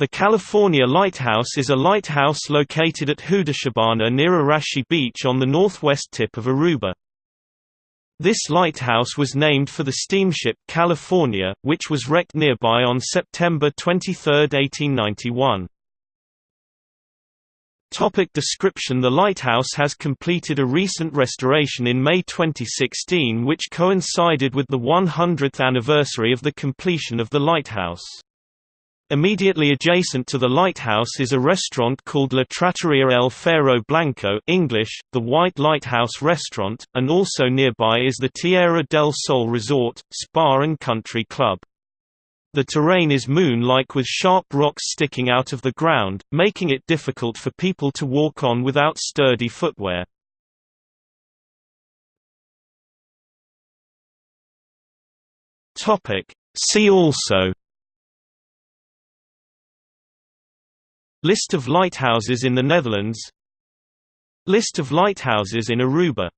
The California Lighthouse is a lighthouse located at Hudishibana near Arashi Beach on the northwest tip of Aruba. This lighthouse was named for the steamship California, which was wrecked nearby on September 23, 1891. Topic description The lighthouse has completed a recent restoration in May 2016 which coincided with the 100th anniversary of the completion of the lighthouse. Immediately adjacent to the lighthouse is a restaurant called La Trattoria El Faro Blanco English, the White Lighthouse Restaurant, and also nearby is the Tierra del Sol Resort, Spa and Country Club. The terrain is moon-like with sharp rocks sticking out of the ground, making it difficult for people to walk on without sturdy footwear. See also List of lighthouses in the Netherlands. List of lighthouses in Aruba